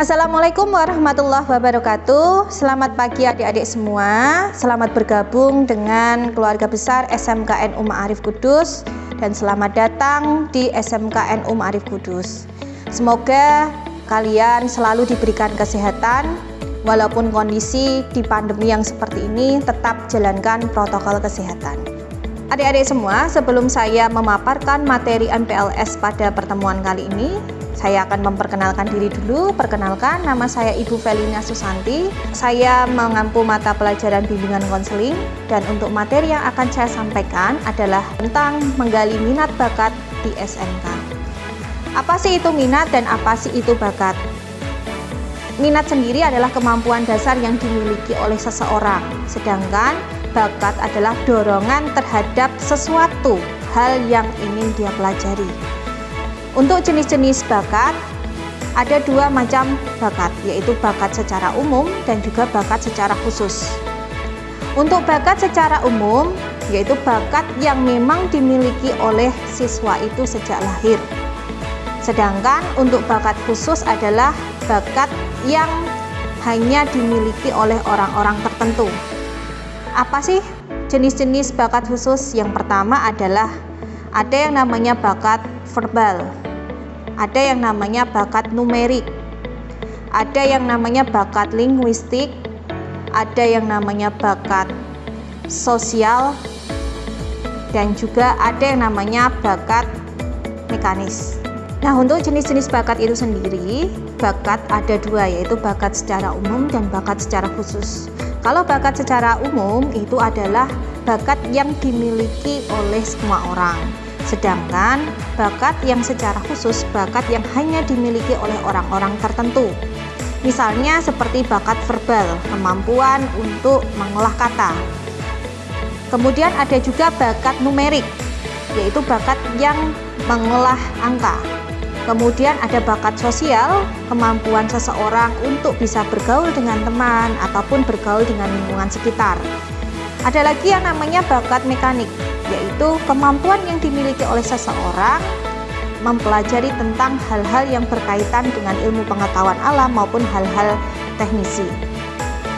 Assalamualaikum warahmatullahi wabarakatuh. Selamat pagi adik-adik semua. Selamat bergabung dengan keluarga besar SMKN Umar Arif Kudus. Dan selamat datang di SMKN Umar Arif Kudus. Semoga kalian selalu diberikan kesehatan Walaupun kondisi di pandemi yang seperti ini Tetap jalankan protokol kesehatan. Adik-adik semua, sebelum saya memaparkan materi NPLS pada pertemuan kali ini, saya akan memperkenalkan diri dulu. Perkenalkan, nama saya Ibu Felina Susanti. Saya mengampu mata pelajaran bimbingan konseling dan untuk materi yang akan saya sampaikan adalah tentang menggali minat bakat di SMK. Apa sih itu minat dan apa sih itu bakat? Minat sendiri adalah kemampuan dasar yang dimiliki oleh seseorang, sedangkan bakat adalah dorongan terhadap sesuatu hal yang ingin dia pelajari. Untuk jenis-jenis bakat, ada dua macam bakat, yaitu bakat secara umum dan juga bakat secara khusus. Untuk bakat secara umum, yaitu bakat yang memang dimiliki oleh siswa itu sejak lahir. Sedangkan untuk bakat khusus adalah bakat yang hanya dimiliki oleh orang-orang tertentu. Apa sih jenis-jenis bakat khusus? Yang pertama adalah ada yang namanya bakat verbal, ada yang namanya bakat numerik, ada yang namanya bakat linguistik, ada yang namanya bakat sosial, dan juga ada yang namanya bakat mekanis. Nah, untuk jenis-jenis bakat itu sendiri, bakat ada dua, yaitu bakat secara umum dan bakat secara khusus. Kalau bakat secara umum itu adalah bakat yang dimiliki oleh semua orang. Sedangkan bakat yang secara khusus bakat yang hanya dimiliki oleh orang-orang tertentu. Misalnya seperti bakat verbal, kemampuan untuk mengolah kata. Kemudian ada juga bakat numerik, yaitu bakat yang mengolah angka. Kemudian ada bakat sosial, kemampuan seseorang untuk bisa bergaul dengan teman ataupun bergaul dengan lingkungan sekitar. Ada lagi yang namanya bakat mekanik, yaitu kemampuan yang dimiliki oleh seseorang mempelajari tentang hal-hal yang berkaitan dengan ilmu pengetahuan alam maupun hal-hal teknisi.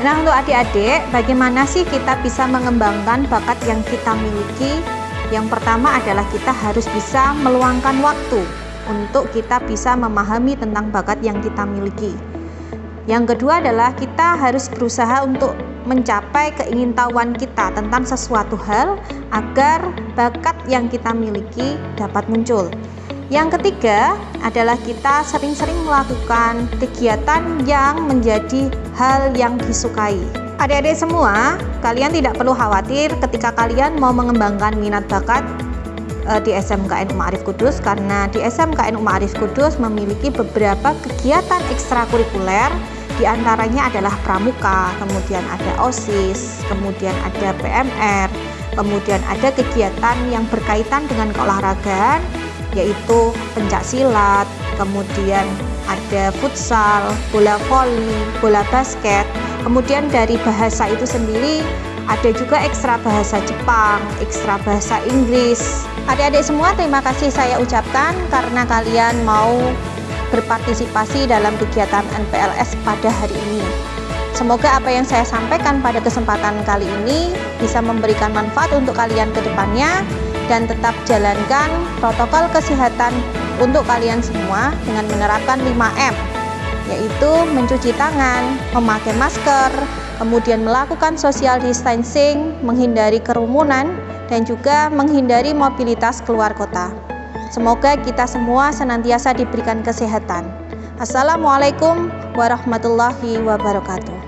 Nah, untuk adik-adik, bagaimana sih kita bisa mengembangkan bakat yang kita miliki? Yang pertama adalah kita harus bisa meluangkan waktu untuk kita bisa memahami tentang bakat yang kita miliki. Yang kedua adalah kita harus berusaha untuk mencapai keingintahuan kita tentang sesuatu hal agar bakat yang kita miliki dapat muncul. Yang ketiga adalah kita sering-sering melakukan kegiatan yang menjadi hal yang disukai. Adik-adik semua, kalian tidak perlu khawatir ketika kalian mau mengembangkan minat bakat eh, di SMKN Umar Arif Kudus karena di SMKN Umar Arif Kudus memiliki beberapa kegiatan ekstrakurikuler di antaranya adalah pramuka, kemudian ada OSIS, kemudian ada PMR, kemudian ada kegiatan yang berkaitan dengan keolahragaan yaitu pencak silat, kemudian ada futsal, bola voli, bola basket. Kemudian dari bahasa itu sendiri ada juga ekstra bahasa Jepang, ekstra bahasa Inggris. Adik-adik semua terima kasih saya ucapkan karena kalian mau berpartisipasi dalam kegiatan NPLS pada hari ini. Semoga apa yang saya sampaikan pada kesempatan kali ini bisa memberikan manfaat untuk kalian ke depannya dan tetap jalankan protokol kesehatan untuk kalian semua dengan menerapkan 5M yaitu mencuci tangan, memakai masker, kemudian melakukan social distancing, menghindari kerumunan, dan juga menghindari mobilitas keluar kota. Semoga kita semua senantiasa diberikan kesehatan. Assalamualaikum warahmatullahi wabarakatuh.